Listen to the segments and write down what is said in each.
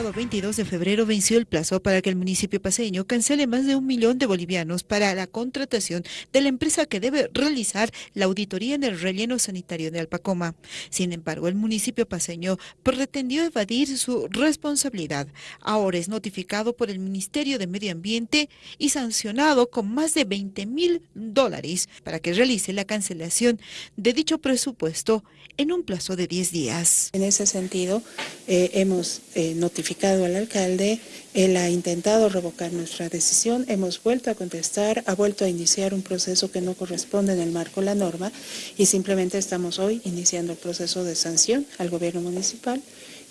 El 22 de febrero venció el plazo para que el municipio paseño cancele más de un millón de bolivianos para la contratación de la empresa que debe realizar la auditoría en el relleno sanitario de Alpacoma. Sin embargo, el municipio paseño pretendió evadir su responsabilidad. Ahora es notificado por el Ministerio de Medio Ambiente y sancionado con más de 20 mil dólares para que realice la cancelación de dicho presupuesto en un plazo de 10 días. En ese sentido, eh, hemos eh, notificado al alcalde, él ha intentado revocar nuestra decisión, hemos vuelto a contestar, ha vuelto a iniciar un proceso que no corresponde en el marco de la norma y simplemente estamos hoy iniciando el proceso de sanción al gobierno municipal.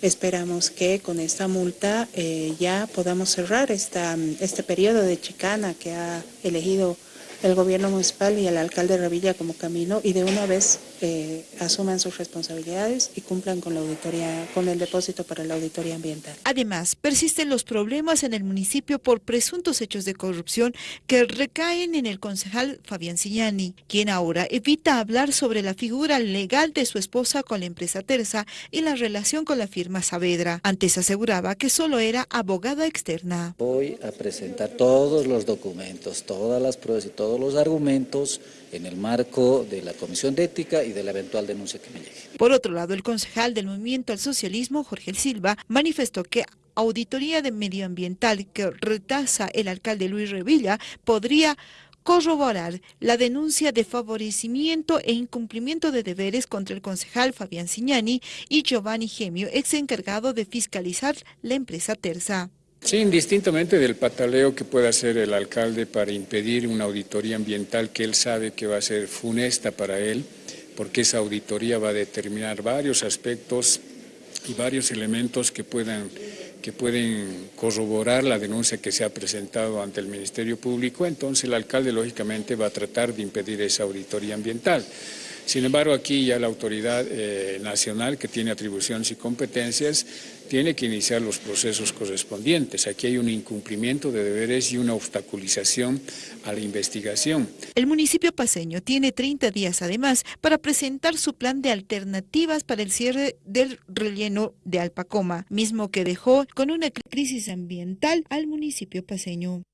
Esperamos que con esta multa eh, ya podamos cerrar esta, este periodo de chicana que ha elegido el gobierno municipal y el alcalde Revilla como camino y de una vez eh, asuman sus responsabilidades y cumplan con la auditoría, con el depósito para la auditoría ambiental. Además, persisten los problemas en el municipio por presuntos hechos de corrupción que recaen en el concejal Fabián Signani, quien ahora evita hablar sobre la figura legal de su esposa con la empresa Terza y la relación con la firma Saavedra. Antes aseguraba que solo era abogada externa. Voy a presentar todos los documentos, todas las pruebas y todos los argumentos en el marco de la Comisión de Ética y de la eventual denuncia que me llegue. Por otro lado, el concejal del Movimiento al Socialismo, Jorge Silva, manifestó que auditoría de medioambiental que retasa el alcalde Luis Revilla podría corroborar la denuncia de favorecimiento e incumplimiento de deberes contra el concejal Fabián Signani y Giovanni Gemio, ex encargado de fiscalizar la empresa Terza. Sí, indistintamente del pataleo que pueda hacer el alcalde para impedir una auditoría ambiental que él sabe que va a ser funesta para él, porque esa auditoría va a determinar varios aspectos y varios elementos que puedan que pueden corroborar la denuncia que se ha presentado ante el Ministerio Público, entonces el alcalde lógicamente va a tratar de impedir esa auditoría ambiental. Sin embargo, aquí ya la autoridad eh, nacional que tiene atribuciones y competencias tiene que iniciar los procesos correspondientes. Aquí hay un incumplimiento de deberes y una obstaculización a la investigación. El municipio paseño tiene 30 días además para presentar su plan de alternativas para el cierre del relleno de Alpacoma, mismo que dejó con una crisis ambiental al municipio paseño.